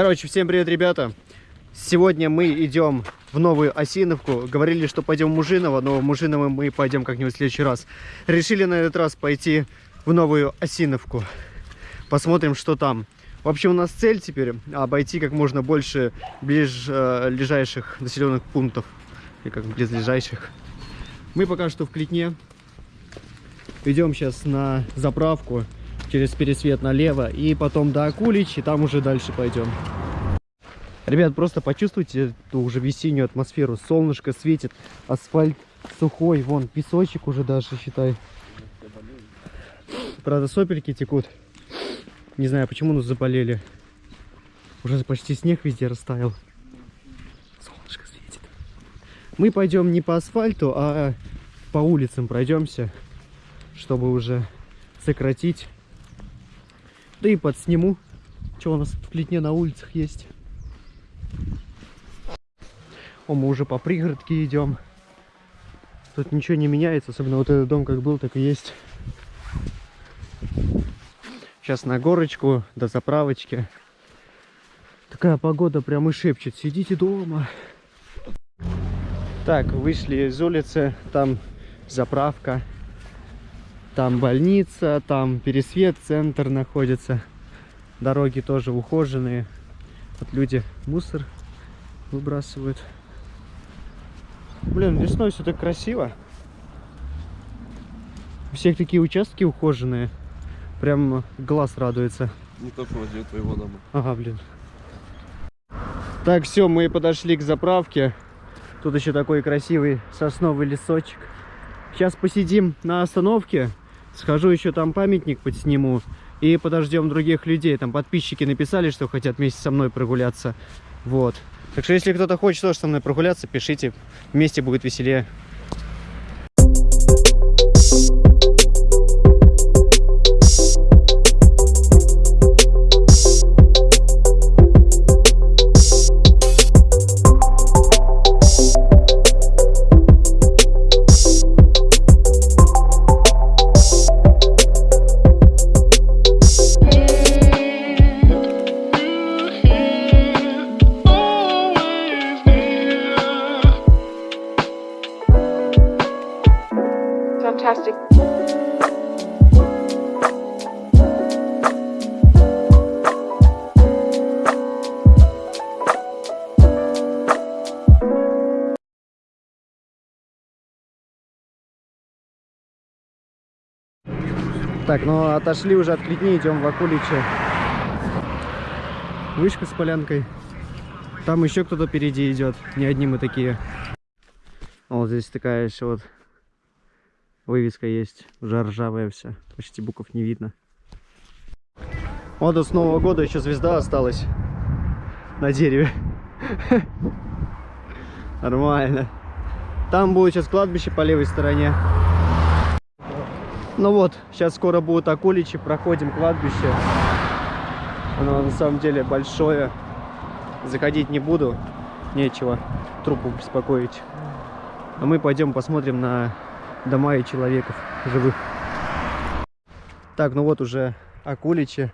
Короче, всем привет, ребята. Сегодня мы идем в новую Осиновку. Говорили, что пойдем в Мужиново, но в Мужиново мы пойдем как-нибудь в следующий раз. Решили на этот раз пойти в новую Осиновку. Посмотрим, что там. В общем, у нас цель теперь обойти как можно больше ближайших населенных пунктов. И как близлежащих. Мы пока что в Клетне. Идем сейчас на заправку через пересвет налево и потом до Акулич, и там уже дальше пойдем. Ребят, просто почувствуйте эту уже весеннюю атмосферу. Солнышко светит, асфальт сухой, вон песочек уже даже, считай. Правда, сопельки текут. Не знаю, почему, но заболели. Уже почти снег везде растаял. Солнышко светит. Мы пойдем не по асфальту, а по улицам пройдемся, чтобы уже сократить. Да и подсниму, что у нас в Клетне на улицах есть. О, мы уже по пригородке идем. Тут ничего не меняется, особенно вот этот дом как был, так и есть. Сейчас на горочку, до заправочки. Такая погода прям и шепчет. Сидите дома. Так, вышли из улицы. Там заправка. Там больница, там пересвет, центр находится. Дороги тоже ухоженные. Вот люди мусор выбрасывают. Блин, весной все так красиво. У всех такие участки ухоженные. Прям глаз радуется. Не то, что возле твоего дома. Ага, блин. Так, все, мы подошли к заправке. Тут еще такой красивый сосновый лесочек. Сейчас посидим на остановке. Схожу еще там памятник подсниму. И подождем других людей. Там подписчики написали, что хотят вместе со мной прогуляться. Вот. Так что, если кто-то хочет тоже со мной прогуляться, пишите. Вместе будет веселее. Так, ну отошли уже от Клетни, идем в Акуличе. Вышка с полянкой. Там еще кто-то впереди идет. Не одни мы такие. Вот здесь такая еще вот Вывеска есть, уже ржавая вся. Почти букв не видно. Вот до с Нового года еще звезда осталась на дереве. Нормально. Там будет сейчас кладбище по левой стороне. Ну вот, сейчас скоро будут околичи, проходим кладбище. Оно на самом деле большое. Заходить не буду, нечего трупу беспокоить. А мы пойдем посмотрим на дома и человеков живых. Так, ну вот уже Акуличи.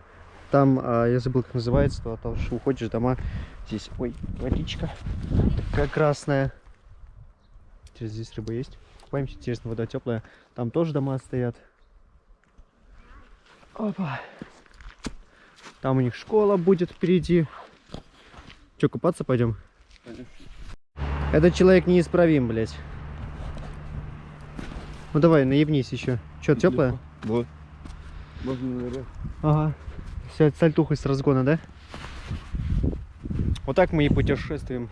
Там, а, я забыл, как называется, то, то что уходишь дома. Здесь, ой, водичка такая красная. Через здесь рыба есть. Купаемся, интересно, вода теплая. Там тоже дома стоят. Опа. Там у них школа будет впереди. Че, купаться пойдем? Пойдем. Этот человек неисправим, блядь. Ну давай, наебнись еще. Че, теплая? Вот. Можно наверх. Ага. Все, сальтухой с разгона, да? Вот так мы и путешествуем.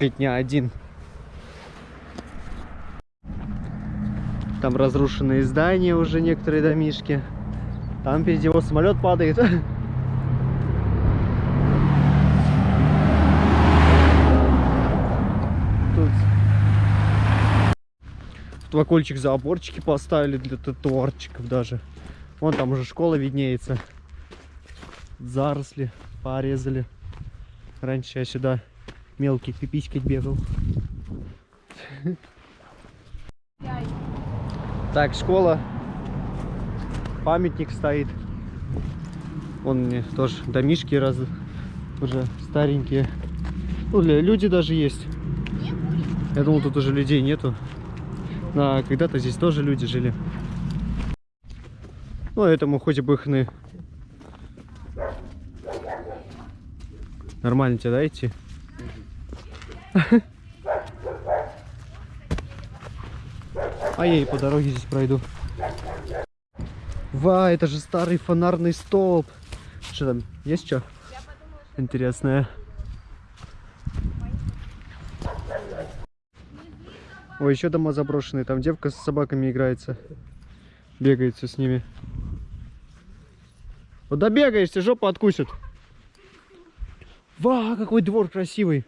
Дня один. Там разрушенные здания уже, некоторые домишки. Там впереди его самолет падает. Твокольчик заборчики поставили для тротуарчиков даже. Вон там уже школа виднеется. Заросли порезали. Раньше я сюда мелкий пиписькать бегал. Так, школа. Памятник стоит. Вон мне тоже домишки раз уже старенькие. Ну, для- люди даже есть. Я думал, тут уже людей нету. А когда-то здесь тоже люди жили. Ну, этому хоть бы хны. Нормально тебе, да, идти? А я и по дороге здесь пройду. Ва, это же старый фонарный столб. Что там, есть что? Интересное. Ой, еще дома заброшенные. Там девка с собаками играется. Бегает все с ними. Вот добегаешься, жопу откусит. Ва, какой двор красивый.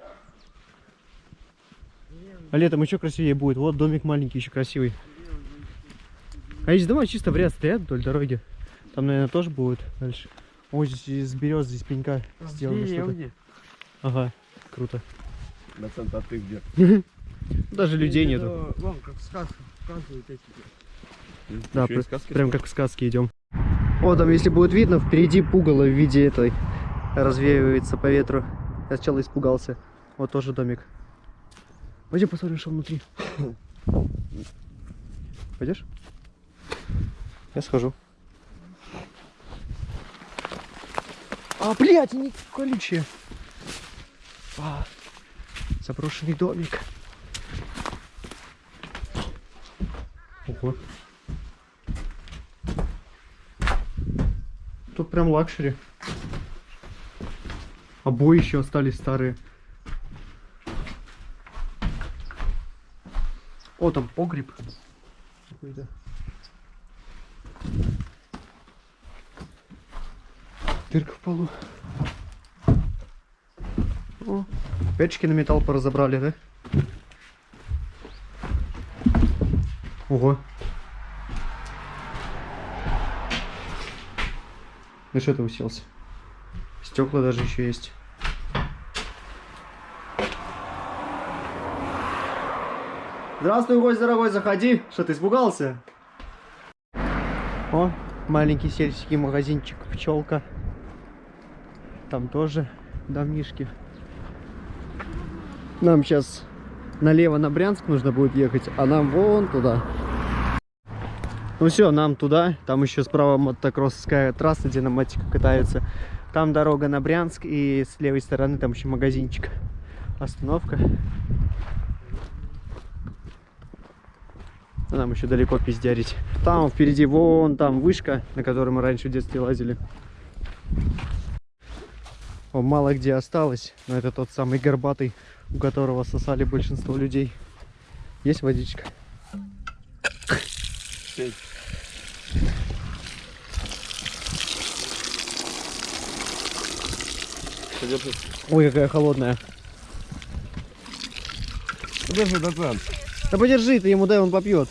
А летом еще красивее будет. Вот домик маленький, еще красивый. А эти дома чисто в ряд стоят вдоль дороги. Там, наверное, тоже будет дальше. Ой, здесь из берез, здесь пенька сделано что-то. Ага, круто. Доцент, а ты где? Даже людей нету. Вон, как в сказках показывают эти. Ты Да, прям как в сказке идем. О, там, если будет видно, впереди пугало в виде этой развеивается по ветру. Я сначала испугался. Вот тоже домик. Пойдем посмотрим, что внутри. Пойдешь? Я схожу. А, блядь, они колючие. А, заброшенный домик. Ого. Тут прям luxury. Обои еще остались старые. О, там погреб. Какой-то. Дырка в полу. О, печки на металл поразобрали, да? Ого. Ну что ты уселся? Стекла даже еще есть. Здравствуй, гость дорогой, заходи. Что ты испугался? О, маленький сельский магазинчик пчелка. Там тоже домишки. Нам сейчас налево на Брянск нужно будет ехать, а нам вон туда. Ну все, нам туда. Там еще справа мотокроссовская трасса, где на мотике катаются. Там дорога на Брянск, и с левой стороны там еще магазинчик. Остановка. А нам еще далеко пиздярить. Там впереди вон там вышка, на которой мы раньше в детстве лазили. О, мало где осталось, но это тот самый горбатый, у которого сосали большинство людей. Есть водичка? Ой, какая холодная. Подержи, доцент. Да подержи, ты ему дай, он попьет.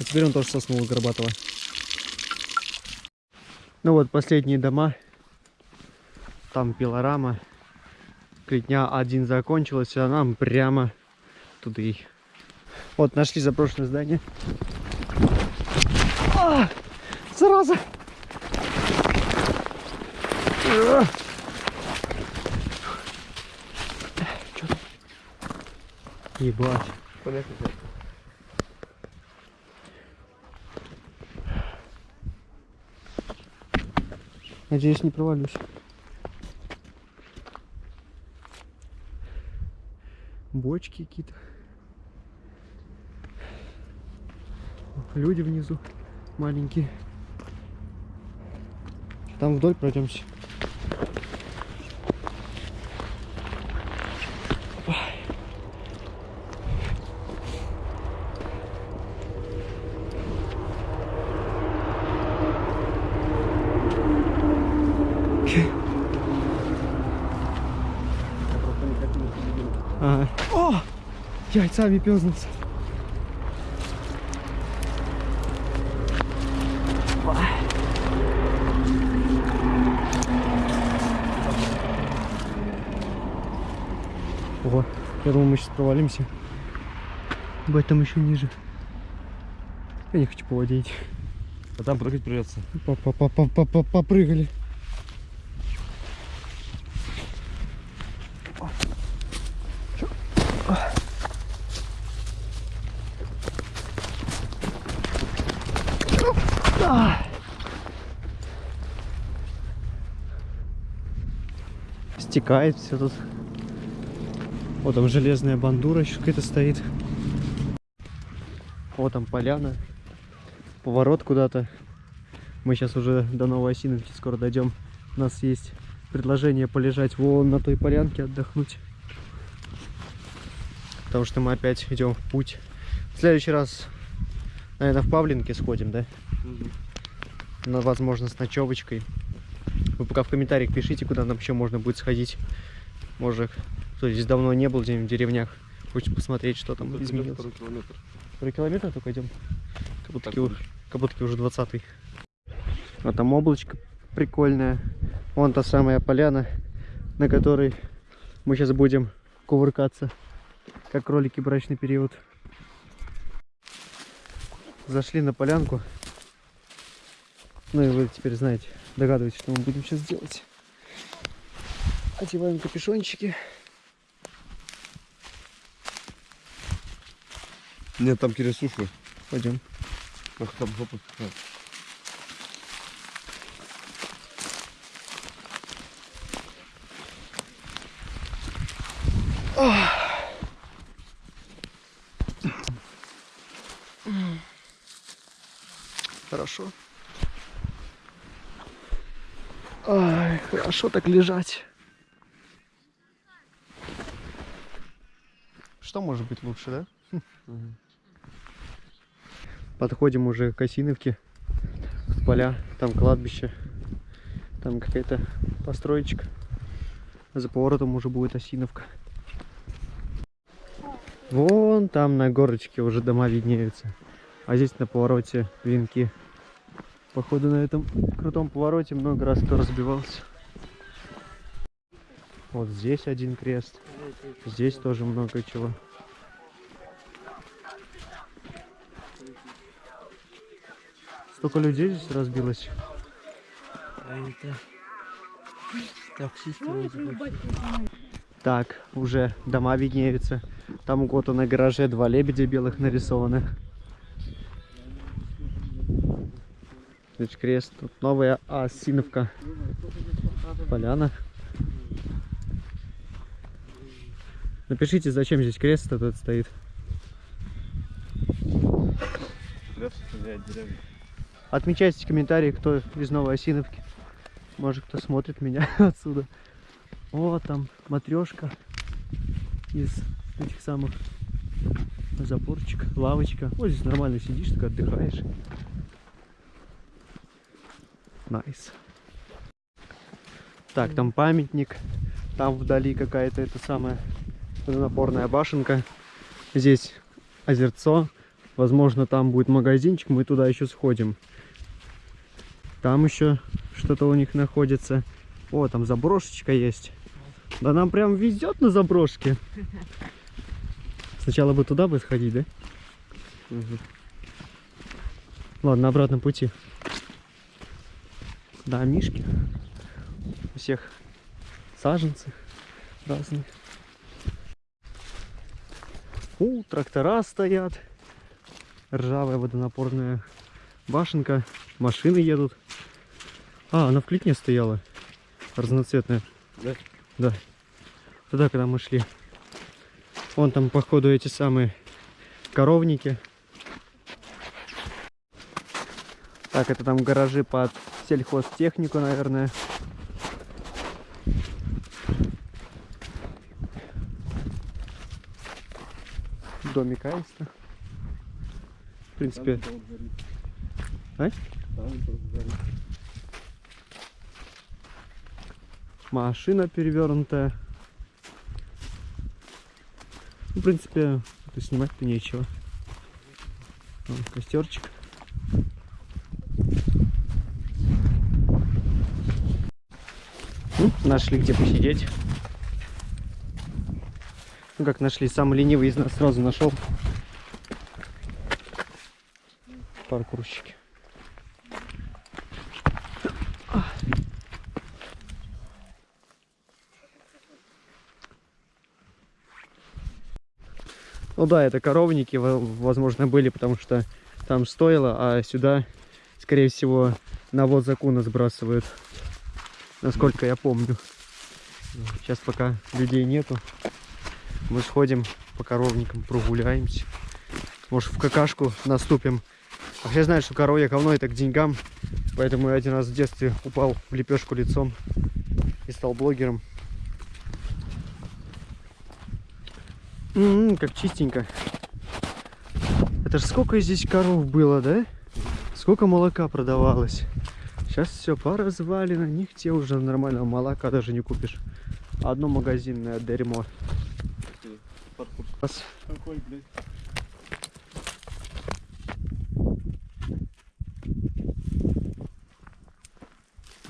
А теперь он тоже соснул Горбатова. Ну вот, последние дома. Там пилорама. Клетня один закончилась, а нам прямо туда и. Вот, нашли заброшенное здание. А, зараза! А! Чё там? Ебать. Понятно. Надеюсь, не провалюсь. Бочки какие-то. Люди внизу маленькие. Там вдоль пройдемся. Ага. О! Яйцами пёзнулся. Ого, я думал, мы сейчас провалимся. Бать, там еще ниже. Я не хочу по воде идти. А там прыгать придется. Попрыгали. Стекает все тут. Вот там железная бандура еще какая-то стоит. Вот там поляна. Поворот куда-то. Мы сейчас уже до Новой Осиновки скоро дойдем. У нас есть предложение полежать вон на той полянке, отдохнуть. Потому что мы опять идем в путь. В следующий раз, наверное, в Павлинке сходим, да? Ну, возможно, с ночевочкой. Вы пока в комментариях пишите, куда нам еще можно будет сходить. Может, кто здесь давно не был, где-нибудь в деревнях. Хочет посмотреть, что там Тут изменилось. второй километр. Второй километр только идем. Как будто, Так ки- будет. как будто уже 20 А там облачко прикольное. Вон та самая поляна, на которой мы сейчас будем кувыркаться, как кролики брачный период. Зашли на полянку. Ну и вы теперь знаете, догадываетесь, что мы будем сейчас делать. Одеваем капюшончики. Нет, там киресушка. Пойдем. Ах, там жопа. А. Хорошо. Ай, хорошо так лежать. Что может быть лучше, да? Подходим уже к Осиновке. Тут поля, там кладбище. Там какая-то построечка. За поворотом уже будет Осиновка. Вон там на горочке уже дома виднеются. А здесь на повороте венки. Походу на этом крутом повороте много раз кто разбивался. Вот здесь один крест. Здесь тоже много чего. Столько людей здесь разбилось. А. Так, уже дома виднеются. Там у кого-то на гараже два лебедя белых нарисованы. Здесь крест. Тут новая Осиновка. Поляна. Напишите, зачем здесь крест этот стоит. Отмечайте комментарии, кто из Новой Осиновки. Может, кто смотрит меня отсюда. О, там матрешка из этих самых запорчик, лавочка. Вот здесь нормально сидишь, так отдыхаешь. Nice. Так, там памятник. Там вдали какая-то это самая водонапорная башенка. Здесь озерцо. Возможно, там будет магазинчик, мы туда еще сходим. Там еще что-то у них находится. О, там заброшечка есть. Да нам прям везет на заброшке. Сначала бы туда бы сходить, да? Ладно, на обратном пути. Да, мишки. У всех саженцы разные. У, трактора стоят. Ржавая водонапорная башенка. Машины едут. А, она в клетне стояла. Разноцветная. Да? Да. Туда, когда мы шли. Вон там, походу, эти самые коровники. Так, это там гаражи под сельхозтехнику, наверное. Домик Аиста. В принципе, А? машина перевернутая. Ну, в принципе, снимать-то нечего. Вон костерчик. Ну, нашли где посидеть. Ну как нашли, самый ленивый из нас сразу нашел. паркурщики. Ну да, это коровники, во- возможно, были, потому что там стоило, а сюда, скорее всего, навоз закуна сбрасывают. Насколько я помню. Сейчас пока людей нету. Мы сходим по коровникам, прогуляемся. Может, в какашку наступим. А все знают, что коровье говно это к деньгам. Поэтому я один раз в детстве упал в лепешку лицом и стал блогером. М, как чистенько. Это ж сколько здесь коров было, да? Сколько молока продавалось. Сейчас все поразвалено, нигде уже нормального молока даже не купишь. Одно магазинное дерьмо. Какой, блядь?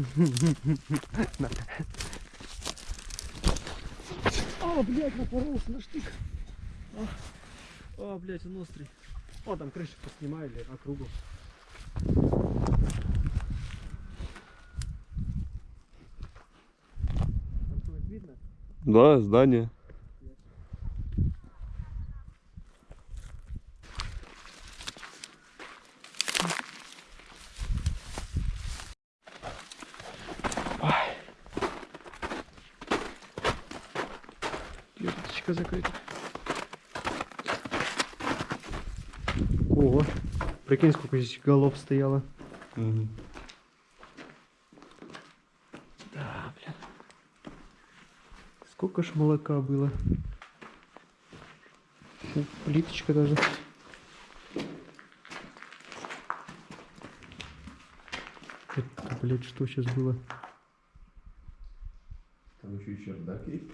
А, блядь, напоролся на штык. А, а, блядь, он острый. О, там крышу поснимали, округу. Да, здание. Леточка закрыта. Ого, прикинь, сколько здесь голов стояло. Мгм. Да, блин. Сколько ж молока было. Фу, Плиточка даже. Это, блядь, что сейчас было? Там еще и чердак есть.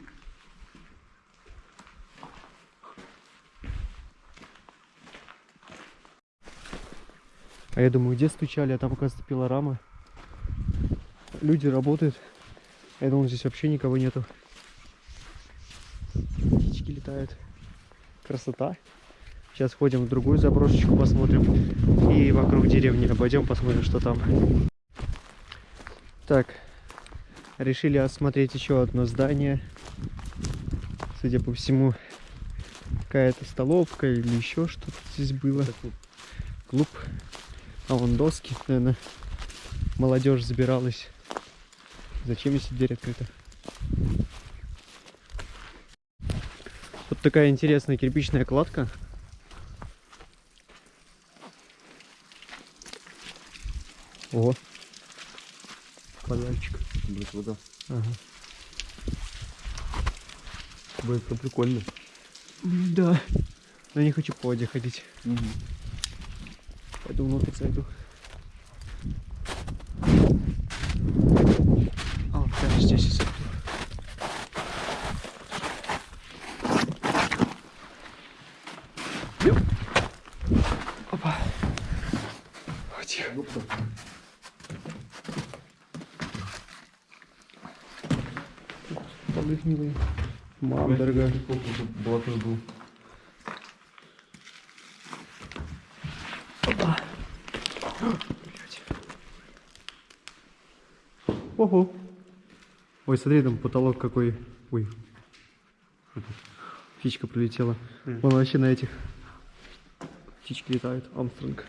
А я думаю, где стучали, а там, оказывается, пилорама. Люди работают. Я думал, здесь вообще никого нету. Птички летают. Красота. Сейчас ходим в другую заброшечку, посмотрим. И вокруг деревни обойдем, посмотрим, что там. Так. Решили осмотреть еще одно здание. Судя по всему, какая-то столовка или еще что-то здесь было. Клуб. А вон доски, наверное, молодежь забиралась. Зачем если дверь открыта? Вот такая интересная кирпичная кладка. О, подарочек. Блядь, вода. Ага. Это прикольно. М, Да. Но не хочу по воде ходить. Мгм. Пойду внутрь зайду. А, вот прямо здесь и зайду. Ёп. Опа. О, тихо. Гнилые. Мам, дорогая. Блатной был. Ого. Ой, смотри, там потолок какой. Ой. Птичка прилетела. Мгм. Вон вообще на этих. Птички летают. Амстронг.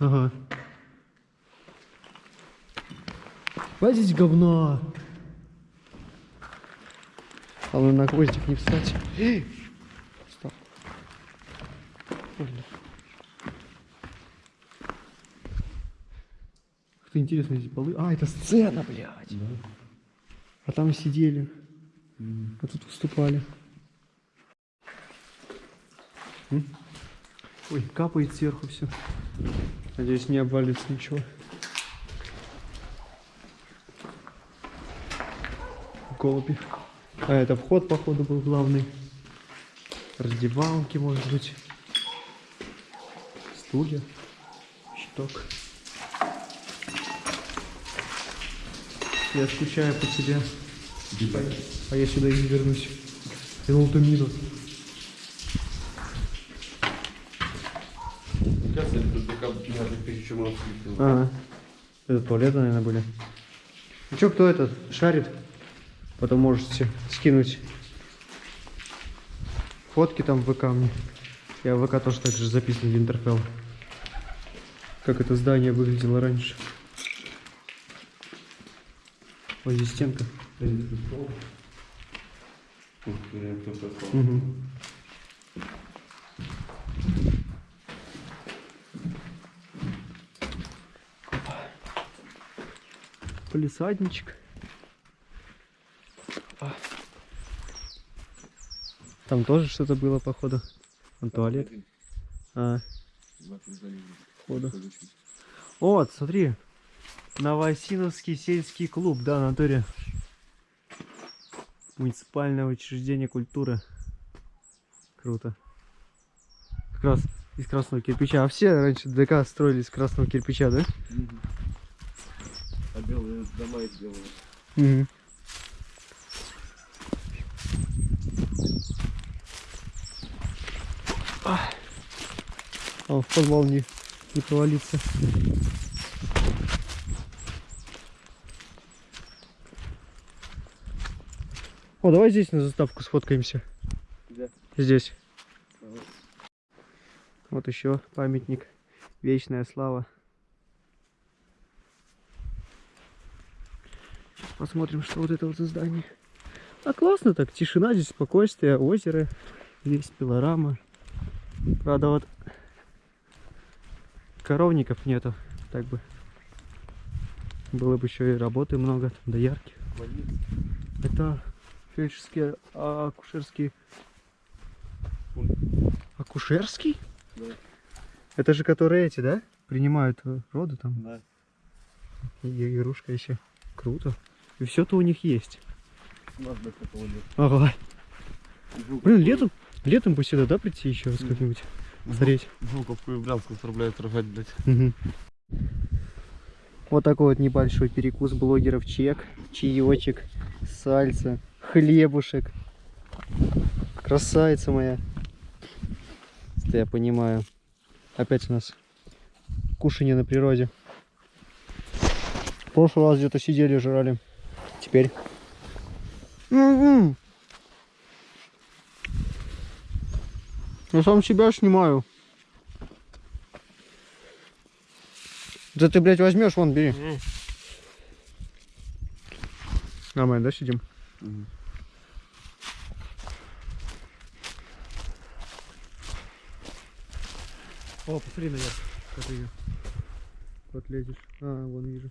Ага. Хватит говна. Главное на гвоздик не встать. Эй! Встал. Больно. Как то интересно эти полы. А, это сцена, блядь. А там сидели. А тут выступали. М? Ой, капает сверху все. Надеюсь, не обвалится ничего. Голуби. А это вход, походу, был главный. Раздевалки, может быть. Стулья. Щиток. Я скучаю по тебе. А я сюда и не вернусь. Мы открыли. Ага. Это туалеты, наверное, были. Ну чё, кто этот шарит? Потом можете скинуть фотки там в ВК мне. Я в ВК тоже так же записан в Интерфелл. Как это здание выглядело раньше. Ой, здесь стенка. Мгм. Полисадничек. Там тоже что-то было, походу. Вон туалет. А, походу. Вот, смотри. Новосиновский сельский клуб, да, натуре. Муниципальное учреждение культуры. Круто. Как раз из красного кирпича. А все раньше ДК строили из красного кирпича, да? А белые дома из белого. Мгм. В подвал не, не провалиться. О, давай здесь на заставку сфоткаемся. Где? Здесь. Ага. Вот еще памятник. Вечная слава. Сейчас посмотрим, что вот это вот за здание. А классно так, тишина здесь, спокойствие, озеро, здесь пилорама. Правда, вот коровников нету, так бы. Было бы еще и работы много, там, доярки. Это фельдшерский, а, акушерский. Акушерский? Да. Это же которые эти, да? Принимают роды там. Да. И игрушка еще. Круто. И все-то у них есть. Нет. Ага. Блин, летом, летом бы сюда, да, прийти еще раз как-нибудь? Смотреть. Жуковку и Брянск отправляют рожать, блядь. Мгм. Вот такой вот небольшой перекус блогеров чек, чаечек, сальца, хлебушек. Красавица моя. Это я понимаю. Опять у нас кушанье на природе. В прошлый раз где-то сидели, жрали. Теперь. М-м. Я сам себя снимаю. Да ты, блядь, возьмешь, вон, бери. Нормально, да, сидим? О, посмотри ее. Вот лезешь. А, вон вижу.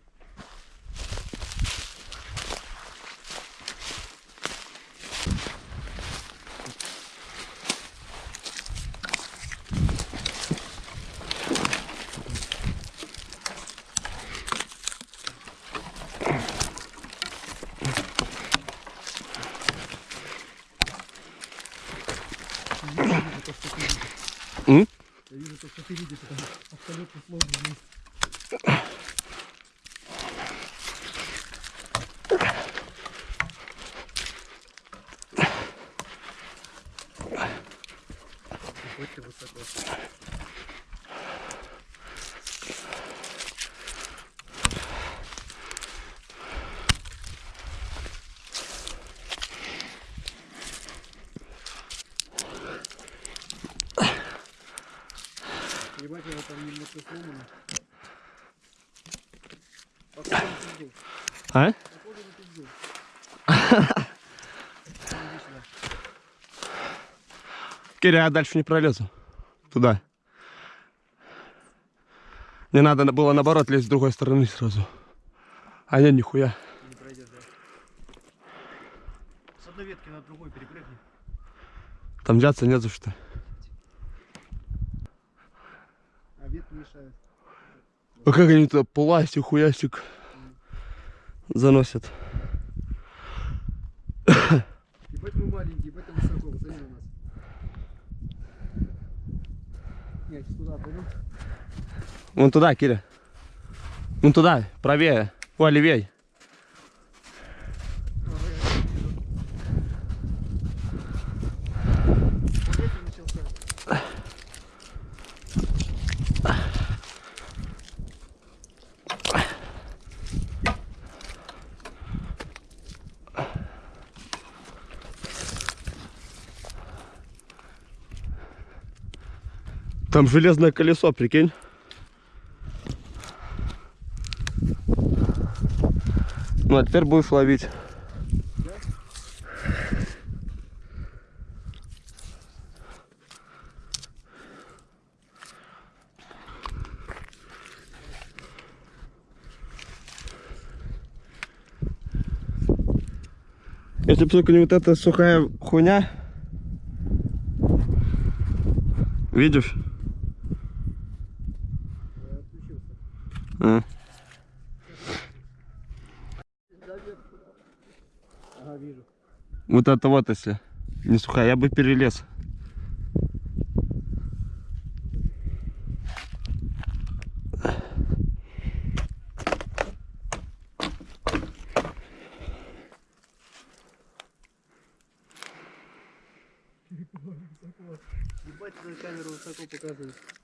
М? Я вижу то, что ты видишь, это абсолютно сложно. Какой ты высоко. Ебать, я там немножко сломано. Похоже на пизду. А? Киря, я дальше не пролезу. Туда. Не надо было наоборот лезть с другой стороны сразу. А нет, нихуя. Не пройдешь, да? С одной ветки на другую перепрыгни. Там взяться не за что. А ветки мешают. А как они туда пластик, хуясик заносят? Ебать мы маленькие, ебать там высоко, посмотри на нас. Нет, сюда пойдем. Вон туда, Киря. Вон туда, правее. Ой, левей. Там железное колесо, прикинь. Ну, а теперь будешь ловить. Если бы только не вот эта сухая хуйня. Видишь? А. Ага, вижу. Вот это вот если не сухая, я бы перелез.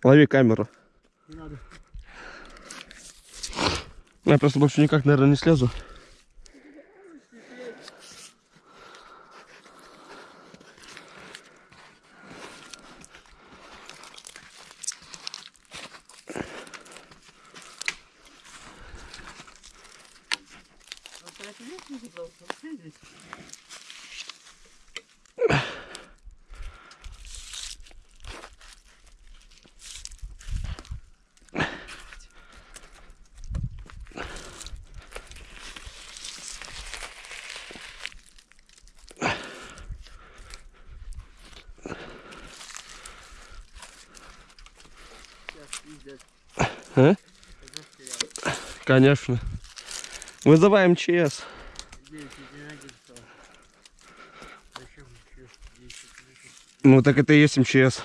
Лови камеру. Не надо. Я просто больше никак, наверное, не слезу. А? Конечно. Вызываем МЧС. Ну так это и есть МЧС.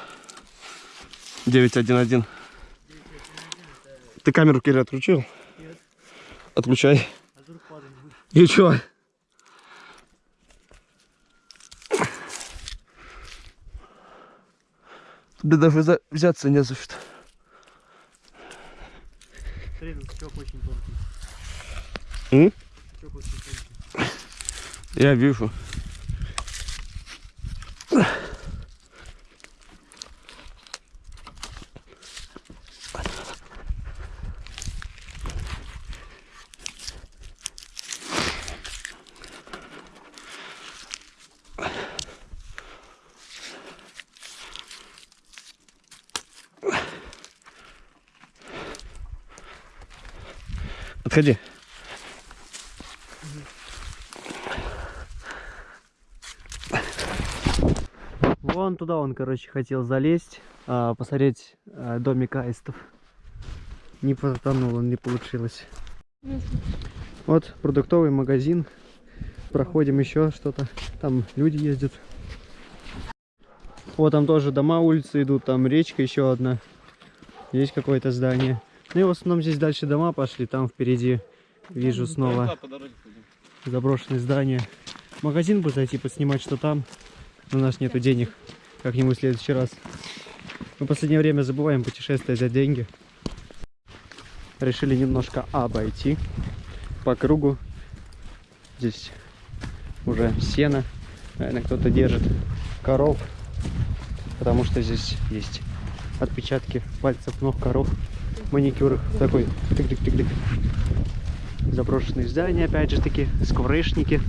911. Ты камеру Кири отключил? Нет. Отключай. А? И чё? Да даже за- взяться не за что. Стёк очень тонкий. М? Очень тонкий. Я вижу. Отходи. Вон туда он, короче, хотел залезть, а, посмотреть а, домик аистов. Не потонул, он не получилось. Вот продуктовый магазин. Проходим еще что-то. Там люди ездят. Вот там тоже дома, улицы идут, там речка еще одна. Есть какое-то здание. Ну и в основном здесь дальше дома пошли, там впереди вижу снова заброшенное здание. В магазин бы зайти поснимать, что там. Но у нас нету денег. Как-нибудь в следующий раз. Мы в последнее время забываем путешествовать за деньги. Решили немножко обойти по кругу. Здесь уже сено. Наверное, кто-то держит коров. Потому что здесь есть отпечатки пальцев ног коров. Маникюр такой тык-тык-тык-тык. Заброшенные здания, опять же таки, скворечники,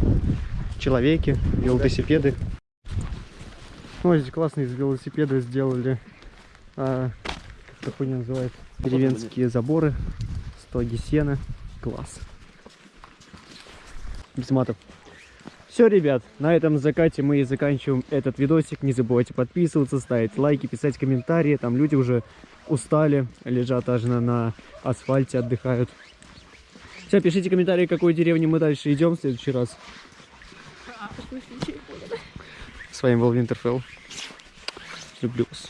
человеки, велосипеды. Ой, здесь классные из велосипеда сделали. А, как хуйня называется? Деревенские заборы, стоги сена. Класс. Без матов. Все, ребят, на этом закате мы и заканчиваем этот видосик. Не забывайте подписываться, ставить лайки, писать комментарии. Там люди уже устали, лежат аж на, на асфальте, отдыхают. Все, пишите комментарии, к какой деревне мы дальше идем в следующий раз. С вами был Винтерфелл. Люблю вас.